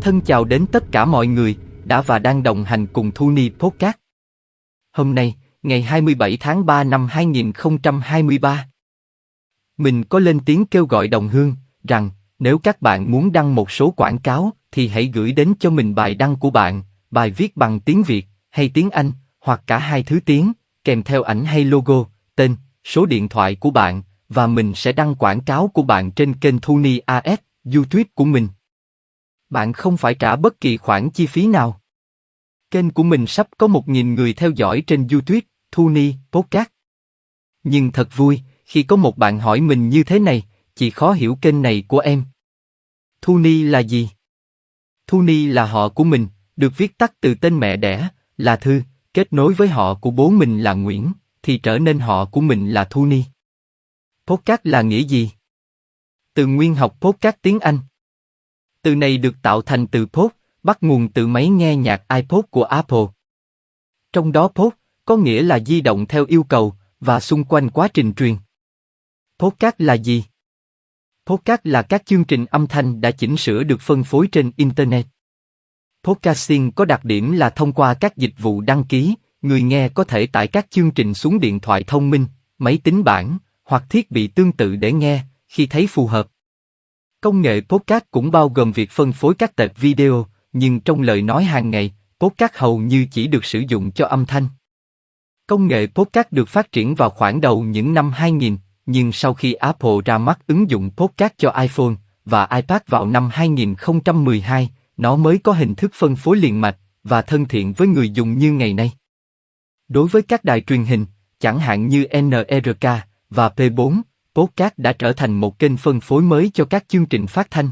Thân chào đến tất cả mọi người đã và đang đồng hành cùng Thu Ni Podcast. Hôm nay, ngày 27 tháng 3 năm 2023, mình có lên tiếng kêu gọi đồng hương rằng nếu các bạn muốn đăng một số quảng cáo thì hãy gửi đến cho mình bài đăng của bạn, bài viết bằng tiếng Việt hay tiếng Anh hoặc cả hai thứ tiếng, kèm theo ảnh hay logo, tên, số điện thoại của bạn và mình sẽ đăng quảng cáo của bạn trên kênh Thu Ni AS, YouTube của mình. Bạn không phải trả bất kỳ khoản chi phí nào. Kênh của mình sắp có 1.000 người theo dõi trên YouTube, Thu Ni, Podcast. Nhưng thật vui, khi có một bạn hỏi mình như thế này, chị khó hiểu kênh này của em. Thu Ni là gì? Thu Ni là họ của mình, được viết tắt từ tên mẹ đẻ, là Thư, kết nối với họ của bố mình là Nguyễn, thì trở nên họ của mình là Thu Ni. Podcast là nghĩa gì? Từ nguyên học podcast tiếng Anh. Từ này được tạo thành từ pod, bắt nguồn từ máy nghe nhạc iPod của Apple. Trong đó pod có nghĩa là di động theo yêu cầu và xung quanh quá trình truyền. Podcast là gì? Podcast là các chương trình âm thanh đã chỉnh sửa được phân phối trên Internet. Podcasting có đặc điểm là thông qua các dịch vụ đăng ký, người nghe có thể tải các chương trình xuống điện thoại thông minh, máy tính bảng hoặc thiết bị tương tự để nghe khi thấy phù hợp. Công nghệ podcast cũng bao gồm việc phân phối các tệp video, nhưng trong lời nói hàng ngày, podcast hầu như chỉ được sử dụng cho âm thanh. Công nghệ podcast được phát triển vào khoảng đầu những năm 2000, nhưng sau khi Apple ra mắt ứng dụng podcast cho iPhone và iPad vào năm 2012, nó mới có hình thức phân phối liền mạch và thân thiện với người dùng như ngày nay. Đối với các đài truyền hình, chẳng hạn như NRK và P4, podcast đã trở thành một kênh phân phối mới cho các chương trình phát thanh.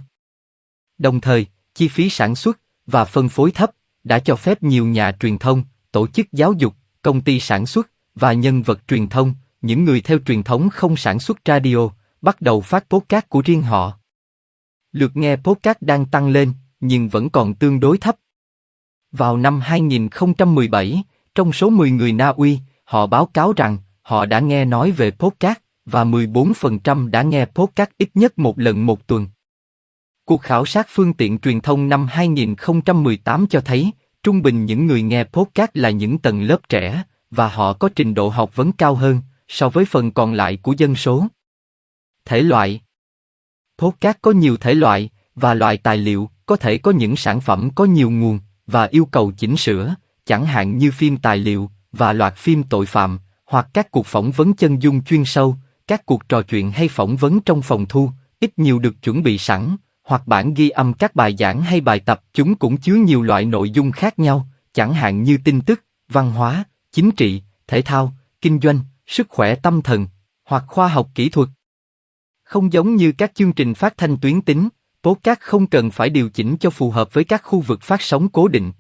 Đồng thời, chi phí sản xuất và phân phối thấp đã cho phép nhiều nhà truyền thông, tổ chức giáo dục, công ty sản xuất và nhân vật truyền thông, những người theo truyền thống không sản xuất radio, bắt đầu phát podcast của riêng họ. Lượt nghe podcast đang tăng lên, nhưng vẫn còn tương đối thấp. Vào năm 2017, trong số 10 người Na Uy, họ báo cáo rằng họ đã nghe nói về podcast và 14% đã nghe podcast ít nhất một lần một tuần. Cuộc khảo sát phương tiện truyền thông năm 2018 cho thấy, trung bình những người nghe podcast là những tầng lớp trẻ, và họ có trình độ học vấn cao hơn so với phần còn lại của dân số. Thể loại Podcast có nhiều thể loại, và loại tài liệu có thể có những sản phẩm có nhiều nguồn và yêu cầu chỉnh sửa, chẳng hạn như phim tài liệu và loạt phim tội phạm, hoặc các cuộc phỏng vấn chân dung chuyên sâu, các cuộc trò chuyện hay phỏng vấn trong phòng thu, ít nhiều được chuẩn bị sẵn, hoặc bản ghi âm các bài giảng hay bài tập, chúng cũng chứa nhiều loại nội dung khác nhau, chẳng hạn như tin tức, văn hóa, chính trị, thể thao, kinh doanh, sức khỏe tâm thần, hoặc khoa học kỹ thuật. Không giống như các chương trình phát thanh tuyến tính, podcast không cần phải điều chỉnh cho phù hợp với các khu vực phát sóng cố định.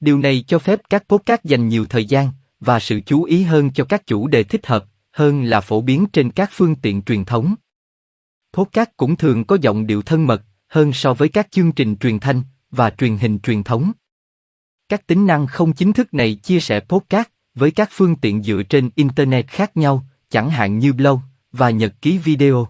Điều này cho phép các podcast dành nhiều thời gian và sự chú ý hơn cho các chủ đề thích hợp, hơn là phổ biến trên các phương tiện truyền thống. Podcast cũng thường có giọng điệu thân mật hơn so với các chương trình truyền thanh và truyền hình truyền thống. Các tính năng không chính thức này chia sẻ podcast với các phương tiện dựa trên internet khác nhau, chẳng hạn như blog và nhật ký video.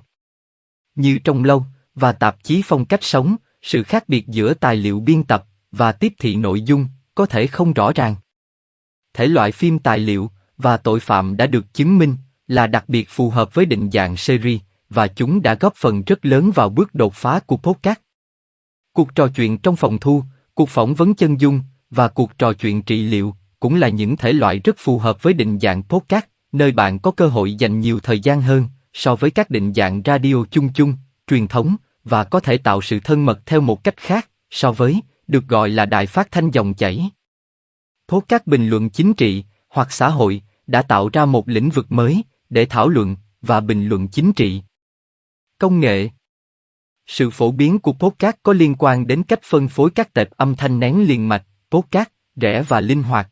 Như trong blog và tạp chí phong cách sống, sự khác biệt giữa tài liệu biên tập và tiếp thị nội dung có thể không rõ ràng. Thể loại phim tài liệu và tội phạm đã được chứng minh là đặc biệt phù hợp với định dạng series và chúng đã góp phần rất lớn vào bước đột phá của podcast. Cuộc trò chuyện trong phòng thu, cuộc phỏng vấn chân dung và cuộc trò chuyện trị liệu cũng là những thể loại rất phù hợp với định dạng podcast, nơi bạn có cơ hội dành nhiều thời gian hơn so với các định dạng radio chung chung, truyền thống và có thể tạo sự thân mật theo một cách khác so với được gọi là đài phát thanh dòng chảy. Podcast bình luận chính trị hoặc xã hội đã tạo ra một lĩnh vực mới để thảo luận và bình luận chính trị. Công nghệ Sự phổ biến của podcast có liên quan đến cách phân phối các tệp âm thanh nén liền mạch, podcast, rẻ và linh hoạt.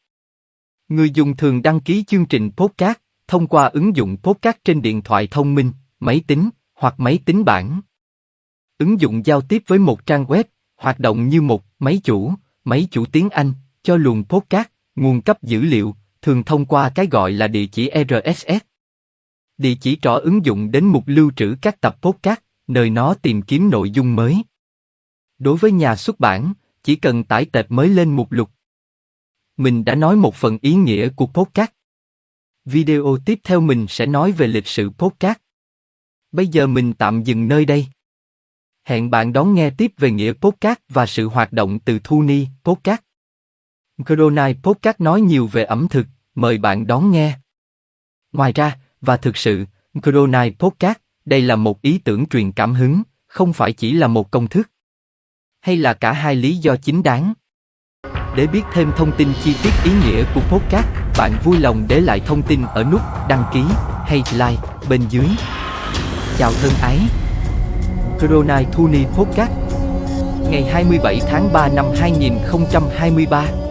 Người dùng thường đăng ký chương trình podcast thông qua ứng dụng podcast trên điện thoại thông minh, máy tính hoặc máy tính bảng. Ứng dụng giao tiếp với một trang web, hoạt động như một máy chủ, máy chủ tiếng Anh cho luồng podcast, nguồn cấp dữ liệu, thường thông qua cái gọi là địa chỉ RSS. Địa chỉ trỏ ứng dụng đến mục lưu trữ các tập podcast, nơi nó tìm kiếm nội dung mới. Đối với nhà xuất bản, chỉ cần tải tệp mới lên mục lục. Mình đã nói một phần ý nghĩa của podcast. Video tiếp theo mình sẽ nói về lịch sử podcast. Bây giờ mình tạm dừng nơi đây. Hẹn bạn đón nghe tiếp về nghĩa podcast và sự hoạt động từ Thu Ni podcast. Corona podcast nói nhiều về ẩm thực, mời bạn đón nghe. Ngoài ra, và thực sự, Coronai podcast, đây là một ý tưởng truyền cảm hứng, không phải chỉ là một công thức. Hay là cả hai lý do chính đáng. Để biết thêm thông tin chi tiết ý nghĩa của podcast, bạn vui lòng để lại thông tin ở nút đăng ký hay like bên dưới. Chào thân ái! Coronai Thuni Podcast Ngày 27 tháng 3 năm 2023